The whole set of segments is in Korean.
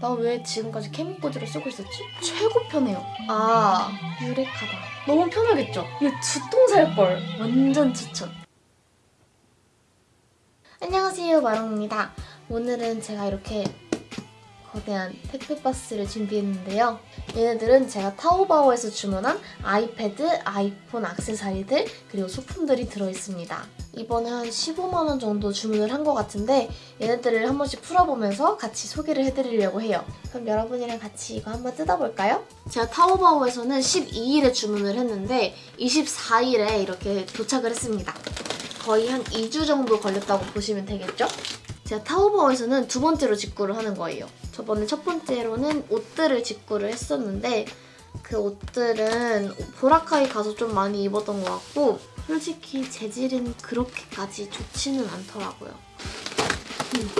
나 왜 지금까지 케미코즈를 쓰고 있었지? 최고 편해요. 아, 유레카다. 너무 편하겠죠? 이거 두통 살걸. 완전 추천. 안녕하세요, 마롱입니다. 오늘은 제가 이렇게 거대한 택배박스를 준비했는데요. 얘네들은 제가 타오바오에서 주문한 아이패드, 아이폰 액세서리들, 그리고 소품들이 들어있습니다. 이번에 한 15만원 정도 주문을 한 것 같은데 얘네들을 한 번씩 풀어보면서 같이 소개를 해드리려고 해요. 그럼 여러분이랑 같이 이거 한번 뜯어볼까요? 제가 타오바오에서는 12일에 주문을 했는데 24일에 이렇게 도착을 했습니다. 거의 한 2주 정도 걸렸다고 보시면 되겠죠? 제가 타오바오에서는 두 번째로 직구를 하는 거예요. 저번에 첫 번째로는 옷들을 직구를 했었는데 그 옷들은 보라카이 가서 좀 많이 입었던 것 같고 솔직히 재질은 그렇게까지 좋지는 않더라고요. 음.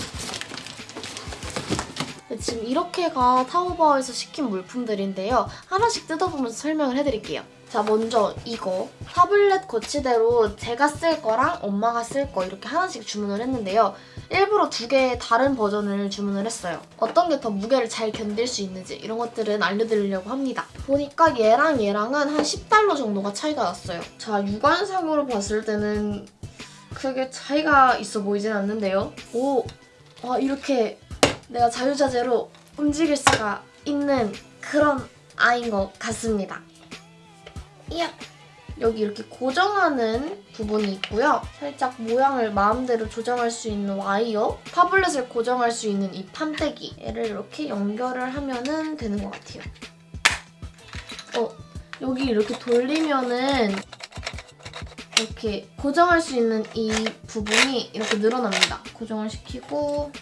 지금 이렇게가 타오바오에서 시킨 물품들인데요. 하나씩 뜯어보면서 설명을 해드릴게요. 자 먼저 이거 타블렛 거치대로 제가 쓸 거랑 엄마가 쓸 거 이렇게 하나씩 주문을 했는데요. 일부러 두 개의 다른 버전을 주문을 했어요. 어떤 게 더 무게를 잘 견딜 수 있는지 이런 것들은 알려드리려고 합니다. 보니까 얘랑 얘랑은 한 10달러 정도가 차이가 났어요. 자 육안상으로 봤을 때는 크게 차이가 있어 보이진 않는데요. 오, 와 이렇게 내가 자유자재로 움직일 수가 있는 그런 아이인 것 같습니다. 이야! 여기 이렇게 고정하는 부분이 있고요. 살짝 모양을 마음대로 조정할 수 있는 와이어, 타블렛을 고정할 수 있는 이 판때기 얘를 이렇게 연결을 하면 되는 것 같아요. 어, 여기 이렇게 돌리면은 이렇게 고정할 수 있는 이 부분이 이렇게 늘어납니다. 고정을 시키고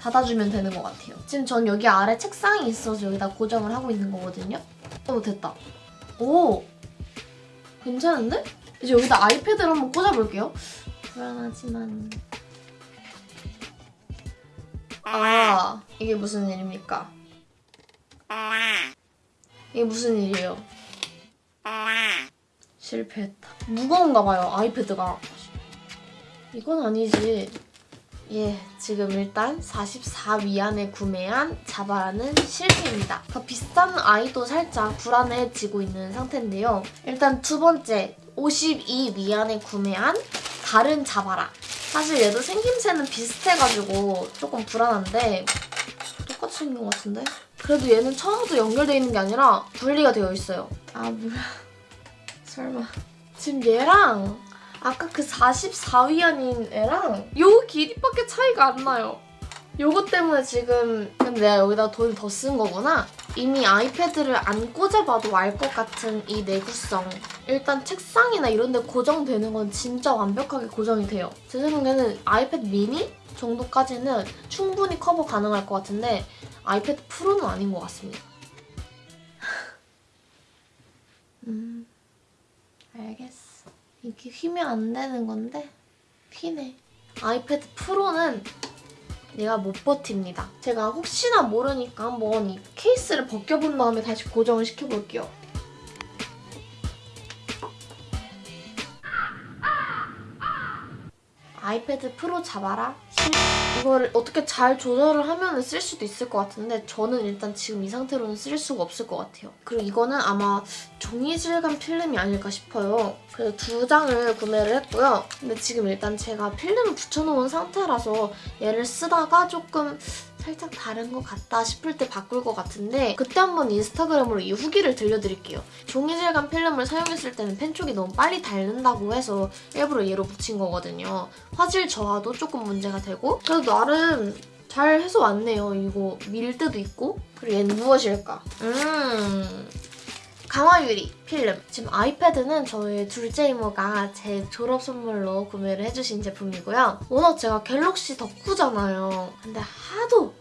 닫아주면 되는 것 같아요. 지금 전 여기 아래 책상이 있어서 여기다 고정을 하고 있는 거거든요. 오, 됐다. 오! 괜찮은데? 이제 여기다 아이패드를 한번 꽂아볼게요. 불안하지만... 아, 이게 무슨 일입니까? 이게 무슨 일이에요? 실패했다. 무거운가 봐요, 아이패드가. 이건 아니지. 예, 지금 일단 44위 안에 구매한 자바라는 실패입니다. 더 비싼 아이도 살짝 불안해지고 있는 상태인데요. 일단 두 번째, 52위 안에 구매한 다른 자바라. 사실 얘도 생김새는 비슷해가지고 조금 불안한데 똑같이 생긴 것 같은데? 그래도 얘는 처음부터 연결되어 있는 게 아니라 분리가 되어 있어요. 아, 뭐야. 설마. 지금 얘랑 아까 그 44위안인 애랑 요 길이밖에 차이가 안 나요. 요거 때문에 지금 근데 내가 여기다 돈을 더쓴 거구나. 이미 아이패드를 안 꽂아봐도 알 것 같은 이 내구성. 일단 책상이나 이런 데 고정되는 건 진짜 완벽하게 고정이 돼요. 제 생각에는 아이패드 미니 정도까지는 충분히 커버 가능할 것 같은데 아이패드 프로는 아닌 것 같습니다. 음, 알겠어. 이게 휘면 안 되는 건데 휘네. 아이패드 프로는 얘가 못 버팁니다. 제가 혹시나 모르니까 한번 이 케이스를 벗겨본 다음에 다시 고정을 시켜볼게요. 아이패드 프로 잡아라. 이거를 어떻게 잘 조절을 하면 쓸 수도 있을 것 같은데 저는 일단 지금 이 상태로는 쓸 수가 없을 것 같아요. 그리고 이거는 아마 종이 질감 필름이 아닐까 싶어요. 그래서 두 장을 구매를 했고요. 근데 지금 일단 제가 필름을 붙여놓은 상태라서 얘를 쓰다가 조금 살짝 다른 것 같다 싶을 때 바꿀 것 같은데 그때 한번 인스타그램으로 이 후기를 들려드릴게요. 종이 질감 필름을 사용했을 때는 펜 쪽이 너무 빨리 닳는다고 해서 일부러 얘로 붙인 거거든요. 화질 저하도 조금 문제가 되고 그래도 나름 잘 해서 왔네요. 이거 밀 때도 있고 그리고 얘는 무엇일까? 음... 강화유리 필름. 지금 아이패드는 저희 둘째 이모가 제 졸업 선물로 구매를 해주신 제품이고요. 워낙 제가 갤럭시 덕후잖아요. 근데 하도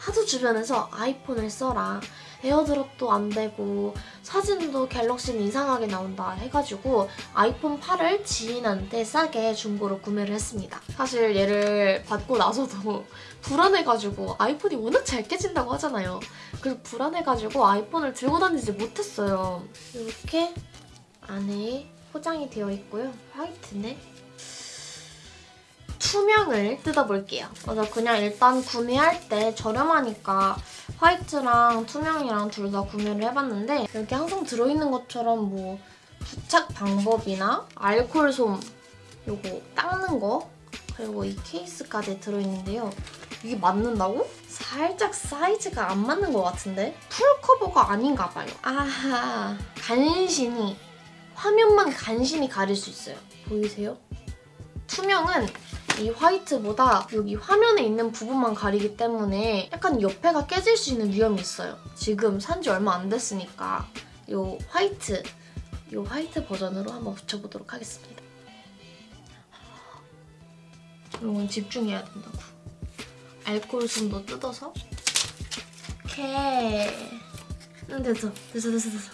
하도 주변에서 아이폰을 써라. AirDrop도 안 되고 사진도 갤럭시는 이상하게 나온다 해가지고 아이폰 8을 지인한테 싸게 중고로 구매를 했습니다. 사실 얘를 받고 나서도 불안해가지고 아이폰이 워낙 잘 깨진다고 하잖아요. 그래서 불안해가지고 아이폰을 들고 다니지 못했어요. 이렇게 안에 포장이 되어 있고요. 화이트네. 투명을 뜯어볼게요. 맞아 그냥 일단 구매할 때 저렴하니까 화이트랑 투명이랑 둘 다 구매를 해봤는데 이렇게 항상 들어있는 것처럼 뭐 부착 방법이나 알콜 솜 요거 닦는 거 그리고 이 케이스까지 들어있는데요. 이게 맞는다고? 살짝 사이즈가 안 맞는 것 같은데? full cover가 아닌가 봐요. 아하 간신히 화면만 간신히 가릴 수 있어요. 보이세요? 투명은 이 화이트보다 여기 화면에 있는 부분만 가리기 때문에 약간 옆에가 깨질 수 있는 위험이 있어요. 지금 산지 얼마 안 됐으니까 이 화이트, 이 화이트 버전으로 한번 붙여보도록 하겠습니다. 이건 집중해야 된다고. 알코올 숨도 뜯어서 오케이. 응, 됐어. 됐어, 됐어, 됐어.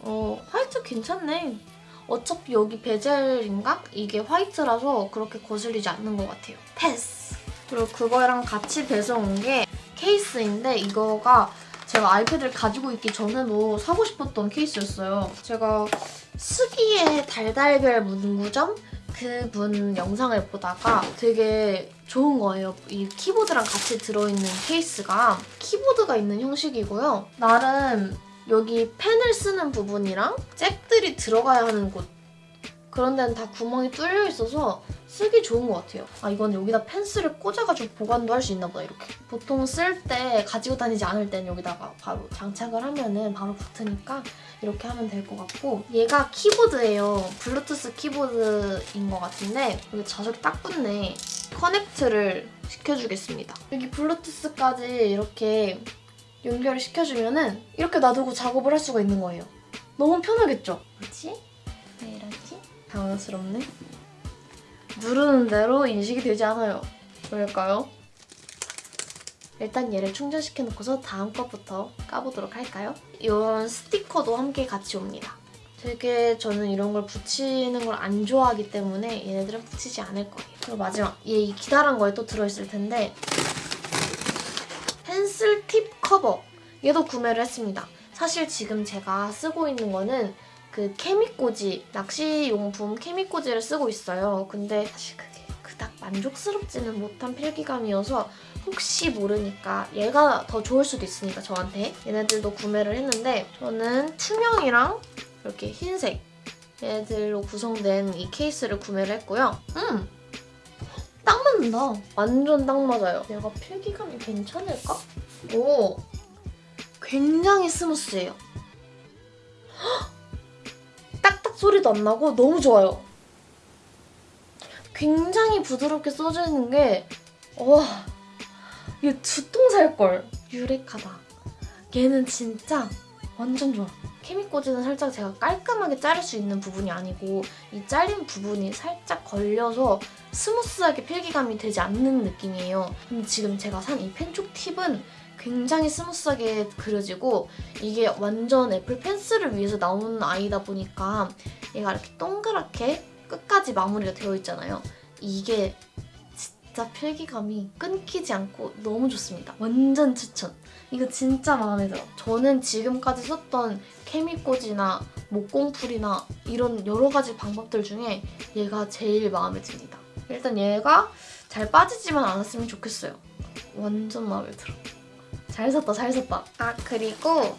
어, 화이트 괜찮네. 어차피 여기 베젤인가? 이게 화이트라서 그렇게 거슬리지 않는 것 같아요. 패스! 그리고 그거랑 같이 배송 온게 케이스인데 이거가 제가 아이패드를 가지고 있기 전에도 사고 싶었던 케이스였어요. 제가 스기의 달달별 문구점 그분 영상을 보다가 되게 좋은 거예요. 이 키보드랑 같이 들어있는 케이스가 키보드가 있는 형식이고요. 나름 여기 펜을 쓰는 부분이랑 잭들이 들어가야 하는 곳 그런 데는 다 구멍이 뚫려 있어서 쓰기 좋은 것 같아요. 아 이건 여기다 펜슬을 꽂아가지고 보관도 할 수 있나 보다 이렇게. 보통 쓸 때 가지고 다니지 않을 땐 여기다가 바로 장착을 하면은 바로 붙으니까 이렇게 하면 될 것 같고 얘가 키보드예요. 블루투스 키보드인 것 같은데 여기 자석이 딱 붙네. 커넥트를 시켜주겠습니다. 여기 블루투스까지 이렇게 연결을 시켜주면은 이렇게 놔두고 작업을 할 수가 있는 거예요. 너무 편하겠죠? 뭐지? 왜 이러지? 당황스럽네. 누르는 대로 인식이 되지 않아요. 왜일까요? 일단 얘를 충전시켜놓고서 다음 것부터 까보도록 할까요? 이런 스티커도 함께 같이 옵니다. 되게 저는 이런 걸 붙이는 걸 안 좋아하기 때문에 얘네들은 붙이지 않을 거예요. 그리고 마지막 얘 이 기다란 거에 또 들어있을 텐데 커버 얘도 구매를 했습니다. 사실 지금 제가 쓰고 있는 거는 그 케미꼬지 낚시용품 케미꼬지를 쓰고 있어요. 근데 사실 그게 그닥 만족스럽지는 못한 필기감이어서 혹시 모르니까 얘가 더 좋을 수도 있으니까 저한테 얘네들도 구매를 했는데 저는 투명이랑 이렇게 흰색 얘네들로 구성된 이 케이스를 구매를 했고요. 음! 딱 맞는다. 완전 딱 맞아요. 얘가 필기감이 괜찮을까? 오! 굉장히 스무스해요. 딱딱 소리도 안 나고 너무 좋아요. 굉장히 부드럽게 써져 있는 게 와, 이게 두통 살걸. 유레카다. 얘는 진짜 완전 좋아. 케미꽂이는 살짝 제가 깔끔하게 자를 수 있는 부분이 아니고 이 잘린 부분이 살짝 걸려서 스무스하게 필기감이 되지 않는 느낌이에요. 근데 지금 제가 산 이 펜촉 팁은 굉장히 스무스하게 그려지고 이게 완전 애플 펜슬을 위해서 나온 아이다 보니까 얘가 이렇게 동그랗게 끝까지 마무리가 되어 있잖아요. 이게 진짜 필기감이 끊기지 않고 너무 좋습니다. 완전 추천! 이거 진짜 마음에 들어. 저는 지금까지 썼던 케미꽂이나 목공풀이나 이런 여러 가지 방법들 중에 얘가 제일 마음에 듭니다. 일단 얘가 잘 빠지지만 않았으면 좋겠어요. 완전 마음에 들어. 잘 샀다, 잘 샀다. 아, 그리고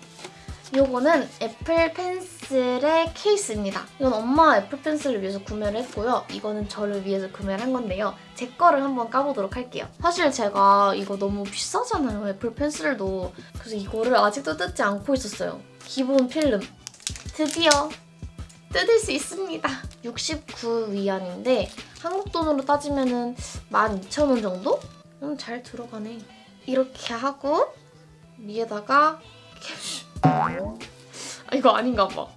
요거는 애플 펜슬의 케이스입니다. 이건 엄마 애플 펜슬을 위해서 구매를 했고요. 이거는 저를 위해서 구매를 한 건데요. 제 거를 한번 까보도록 할게요. 사실 제가 이거 너무 비싸잖아요. 애플 펜슬도. 그래서 이거를 아직도 뜯지 않고 있었어요. 기본 필름. 드디어 뜯을 수 있습니다. 69위안인데 한국 돈으로 따지면 12,000원 정도? 음, 잘 들어가네. 이렇게 하고 위에다가 캡슐 아 이거 아닌가 봐.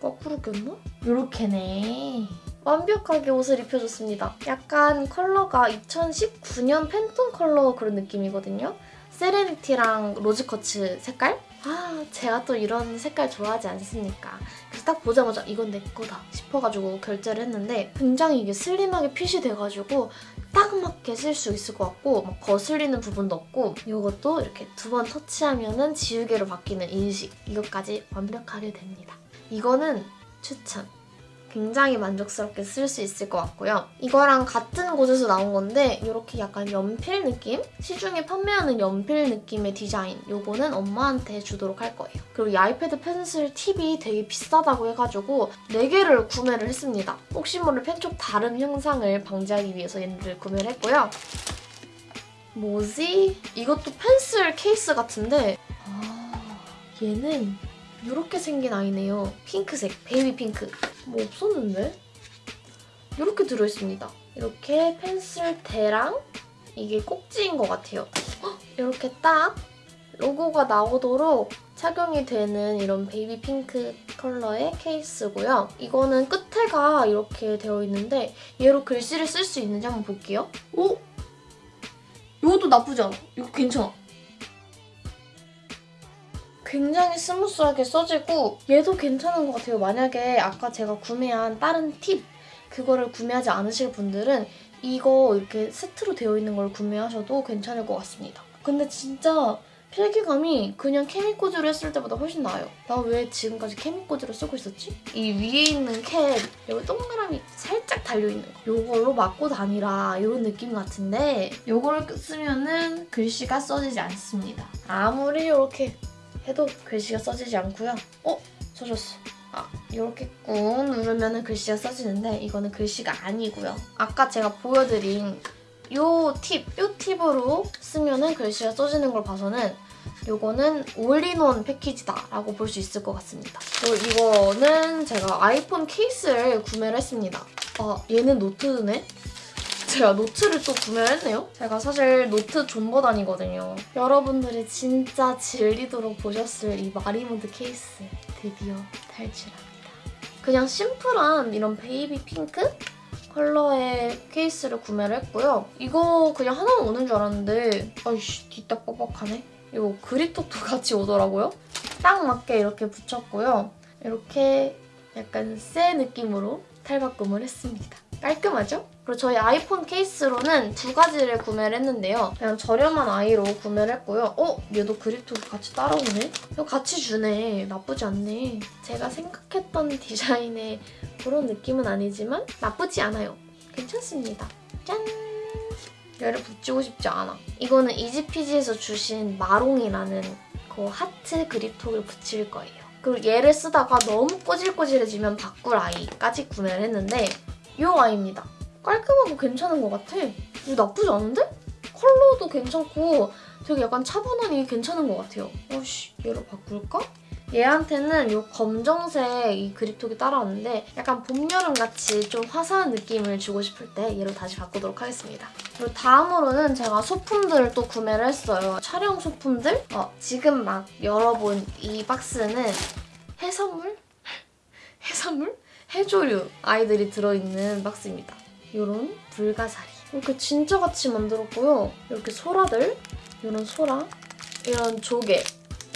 거꾸로 꼈나? 요렇게네. 완벽하게 옷을 입혀줬습니다. 약간 컬러가 2019년 팬톤 컬러 그런 느낌이거든요. 세레니티랑 로즈커츠 색깔? 아 제가 또 이런 색깔 좋아하지 않습니까? 그래서 딱 보자마자 이건 내 거다 싶어가지고 결제를 했는데 굉장히 이게 슬림하게 핏이 돼가지고 딱 맞게 쓸 수 있을 것 같고 막 거슬리는 부분도 없고 이것도 이렇게 두 번 터치하면 지우개로 바뀌는 인식 이것까지 완벽하게 됩니다. 이거는 추천! 굉장히 만족스럽게 쓸 수 있을 것 같고요. 이거랑 같은 곳에서 나온 건데 이렇게 약간 연필 느낌? 시중에 판매하는 연필 느낌의 디자인 요거는 엄마한테 주도록 할 거예요. 그리고 이 아이패드 펜슬 팁이 되게 비싸다고 해가지고 4개를 구매를 했습니다. 혹시 모를 펜촉 다름 형상을 방지하기 위해서 얘네를 구매를 했고요. 뭐지? 이것도 펜슬 케이스 같은데 아, 얘는 이렇게 생긴 아이네요. 핑크색, baby pink. 뭐 없었는데? 이렇게 들어있습니다. 이렇게 펜슬 대랑 이게 꼭지인 것 같아요. 헉, 이렇게 딱 로고가 나오도록 착용이 되는 이런 baby pink 컬러의 케이스고요. 이거는 끝에가 이렇게 되어 있는데 얘로 글씨를 쓸 수 있는지 한번 볼게요. 오! 이것도 나쁘지 않아. 이거 괜찮아. 굉장히 스무스하게 써지고 얘도 괜찮은 것 같아요. 만약에 아까 제가 구매한 다른 팁 그거를 구매하지 않으실 분들은 이거 이렇게 세트로 되어 있는 걸 구매하셔도 괜찮을 것 같습니다. 근데 진짜 필기감이 그냥 케미꽂이로 했을 때보다 훨씬 나아요. 나 왜 지금까지 케미꽂이로 쓰고 있었지? 이 위에 있는 캡 여기 동그라미 살짝 달려있는 거 요걸로 막고 다니라 이런 느낌 같은데 요거를 쓰면은 글씨가 써지지 않습니다. 아무리 이렇게 해도 글씨가 써지지 않고요. 어? 써졌어. 아, 이렇게 꾹 누르면 글씨가 써지는데 이거는 글씨가 아니고요. 아까 제가 보여드린 요 팁, 요 팁으로 쓰면은 글씨가 써지는 걸 봐서는 요거는 올인원 패키지다라고 볼 수 있을 것 같습니다. 그리고 이거는 제가 아이폰 케이스를 구매를 했습니다. 아, 얘는 노트네? 제가 노트를 또 구매를 했네요. 제가 사실 노트 존버단이거든요. 여러분들이 진짜 질리도록 보셨을 이 마리몬드 케이스 드디어 탈출합니다. 그냥 심플한 이런 baby pink 컬러의 케이스를 구매를 했고요. 이거 그냥 하나만 오는 줄 알았는데 아이씨 뒤딱 뻑뻑하네. 이거 그립톡도 같이 오더라고요. 딱 맞게 이렇게 붙였고요. 이렇게 약간 새 느낌으로 탈바꿈을 했습니다. 깔끔하죠? 그리고 저희 아이폰 케이스로는 두 가지를 구매를 했는데요. 그냥 저렴한 아이로 구매를 했고요. 어? 얘도 그립톡이 같이 따라오네? 이거 같이 주네. 나쁘지 않네. 제가 생각했던 디자인의 그런 느낌은 아니지만 나쁘지 않아요. 괜찮습니다. 짠! 얘를 붙이고 싶지 않아. 이거는 이지피지에서 주신 마롱이라는 그 하트 그립톡을 붙일 거예요. 그리고 얘를 쓰다가 너무 꼬질꼬질해지면 바꿀 아이까지 구매를 했는데 이 아이입니다. 깔끔하고 괜찮은 것 같아. 이거 나쁘지 않은데? 컬러도 괜찮고 되게 약간 차분하니 괜찮은 것 같아요. 어씨 얘로 바꿀까? 얘한테는 이 검정색 이 그립톡이 따라왔는데 약간 봄, 여름 같이 좀 화사한 느낌을 주고 싶을 때 얘로 다시 바꾸도록 하겠습니다. 그리고 다음으로는 제가 소품들을 또 구매를 했어요. 촬영 소품들? 어, 지금 막 열어본 이 박스는 해선물? 해선물? 해조류 아이들이 들어있는 박스입니다. 이런 불가사리. 이렇게 진짜 같이 만들었고요. 이렇게 소라들, 이런 소라, 이런 조개,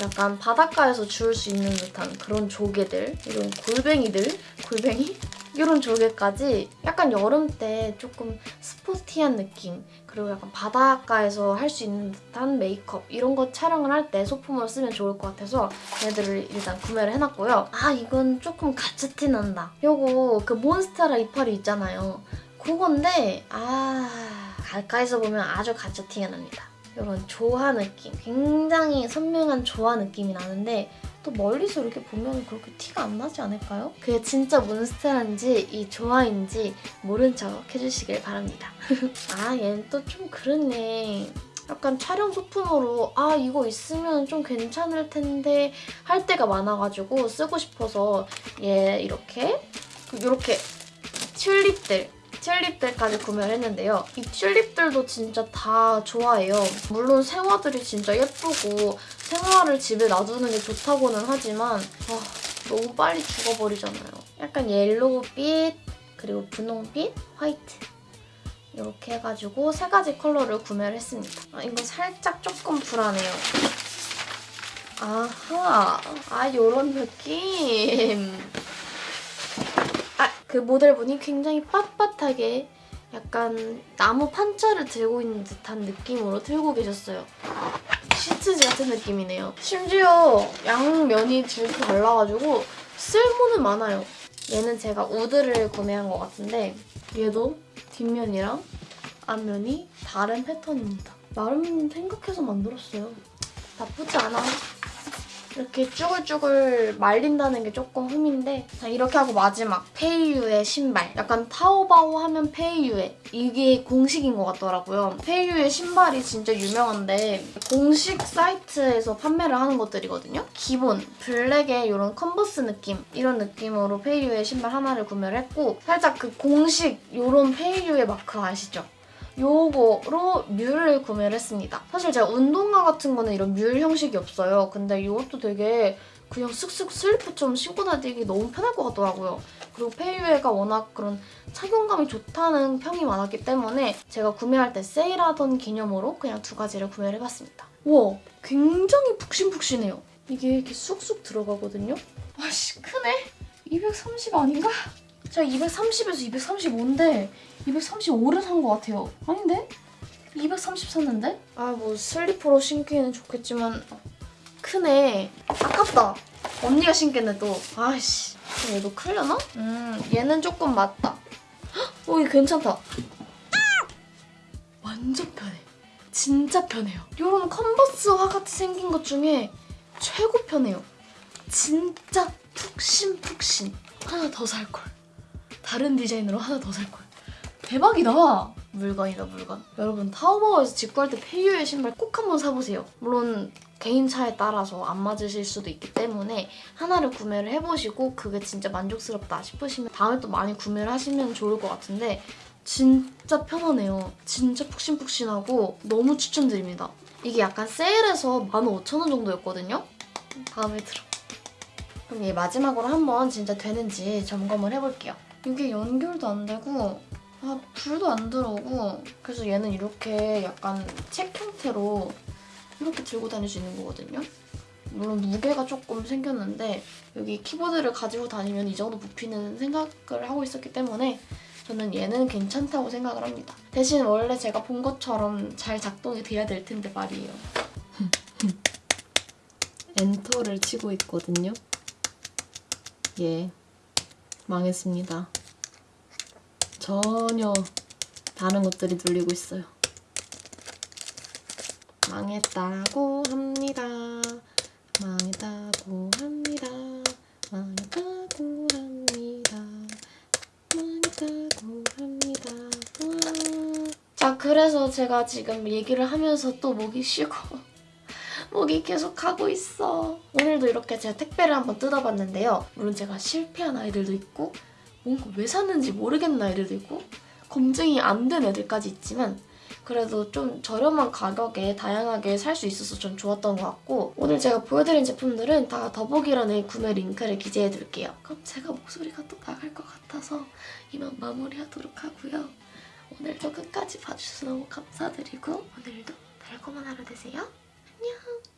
약간 바닷가에서 주울 수 있는 듯한 그런 조개들, 이런 골뱅이들, 골뱅이? 이런 조개까지 약간 여름 때 조금 스포티한 느낌 그리고 약간 바닷가에서 할 수 있는 듯한 메이크업 이런 거 촬영을 할 때 소품으로 쓰면 좋을 것 같아서 얘들을 일단 구매를 해놨고요. 아 이건 조금 가츠티 난다. 요거 그 몬스테라 이파리 있잖아요. 그건데 아 가까이서 보면 아주 가츠티가 납니다. 이런 조화 느낌 굉장히 선명한 조화 느낌이 나는데 또 멀리서 이렇게 보면 그렇게 티가 안 나지 않을까요? 그게 진짜 몬스테라인지 이 조화인지 모른 척 해주시길 바랍니다. 아 얘는 또 좀 그렇네. 약간 촬영 소품으로 아 이거 있으면 좀 괜찮을 텐데 할 때가 많아가지고 쓰고 싶어서 얘 이렇게 이렇게 튤립들 튤립들까지 구매를 했는데요. 이 튤립들도 진짜 다 좋아해요. 물론 생화들이 진짜 예쁘고 생화를 집에 놔두는 게 좋다고는 하지만 아, 너무 빨리 죽어버리잖아요. 약간 옐로우빛, 그리고 분홍빛, 화이트 이렇게 해가지고 세 가지 컬러를 구매를 했습니다. 아, 이거 살짝 조금 불안해요. 아하, 아 요런 느낌. 그 모델분이 굉장히 빳빳하게 약간 나무 판자를 들고 있는 듯한 느낌으로 들고 계셨어요. 시트지 같은 느낌이네요. 심지어 양면이 줄게 발라가지고 쓸모는 많아요. 얘는 제가 우드를 구매한 것 같은데 얘도 뒷면이랑 앞면이 다른 패턴입니다. 나름 생각해서 만들었어요. 나쁘지 않아. 이렇게 쭈글쭈글 말린다는 게 조금 흠인데 자, 이렇게 하고 마지막. 페이유의 신발. 약간 타오바오 하면 페이유의 이게 공식인 것 같더라고요. 페이유의 신발이 진짜 유명한데 공식 사이트에서 판매를 하는 것들이거든요. 기본 블랙의 이런 컨버스 느낌 이런 느낌으로 페이유에 신발 하나를 구매를 했고 살짝 그 공식 이런 페이유에 마크 아시죠? 요거로 뮬을 구매를 했습니다. 사실 제가 운동화 같은 거는 이런 뮬 형식이 없어요. 근데 이것도 되게 그냥 쓱쓱 슬리퍼처럼 신고 다니기 너무 편할 것 같더라고요. 그리고 페이유에가 워낙 그런 착용감이 좋다는 평이 많았기 때문에 제가 구매할 때 세일하던 기념으로 그냥 두 가지를 구매를 해봤습니다. 우와, 굉장히 푹신푹신해요. 이게 이렇게 쑥쑥 들어가거든요. 와씨, 크네? 230 아닌가? 제가 230에서 235인데 235를 산 것 같아요. 아닌데? 230 샀는데? 아 뭐 슬리퍼로 신기는 좋겠지만 크네. 아깝다. 언니가 신겠네 또. 아이씨. 그럼 얘도 크려나? 음 얘는 조금 맞다. 헉, 어 이거 괜찮다. 완전 편해. 진짜 편해요. 이런 컨버스화 같이 생긴 것 중에 최고 편해요. 진짜 푹신푹신. 하나 더 살걸. 다른 디자인으로 하나 더 살걸. 대박이다. 물건이다 물건. 여러분 타오바오에서 직구할 때 페이유의 신발 꼭 한번 사보세요. 물론 개인 차에 따라서 안 맞으실 수도 있기 때문에 하나를 구매를 해보시고 그게 진짜 만족스럽다 싶으시면 다음에 또 많이 구매를 하시면 좋을 것 같은데 진짜 편하네요. 진짜 푹신푹신하고 너무 추천드립니다. 이게 약간 세일해서 15,000원 정도였거든요. 다음에 들어. 그럼 얘 마지막으로 한번 진짜 되는지 점검을 해볼게요. 이게 연결도 안 되고 아 불도 안 들어오고 그래서 얘는 이렇게 약간 책 형태로 이렇게 들고 다닐 수 있는 거거든요. 물론 무게가 조금 생겼는데 여기 키보드를 가지고 다니면 이 정도 부피는 생각을 하고 있었기 때문에 저는 얘는 괜찮다고 생각을 합니다. 대신 원래 제가 본 것처럼 잘 작동이 돼야 될 텐데 말이에요. 엔터를 치고 있거든요. 예, 망했습니다. 전혀 다른 것들이 눌리고 있어요. 망했다고 합니다. 망했다고 합니다. 망했다고 합니다. 망했다고 합니다. 와. 자, 그래서 제가 지금 얘기를 하면서 또 목이 쉬고 목이 계속 가고 있어. 오늘도 이렇게 제가 택배를 한번 뜯어봤는데요. 물론 제가 실패한 아이들도 있고 뭔가 왜 샀는지 모르겠는 아이들도 있고 검증이 안 된 애들까지 있지만 그래도 좀 저렴한 가격에 다양하게 살 수 있어서 전 좋았던 것 같고 오늘 제가 보여드린 제품들은 다 더보기란에 구매 링크를 기재해둘게요. 그럼 제가 목소리가 또 나갈 것 같아서 이만 마무리하도록 하고요. 오늘도 끝까지 봐주셔서 너무 감사드리고 오늘도 달콤한 하루 되세요. 안녕!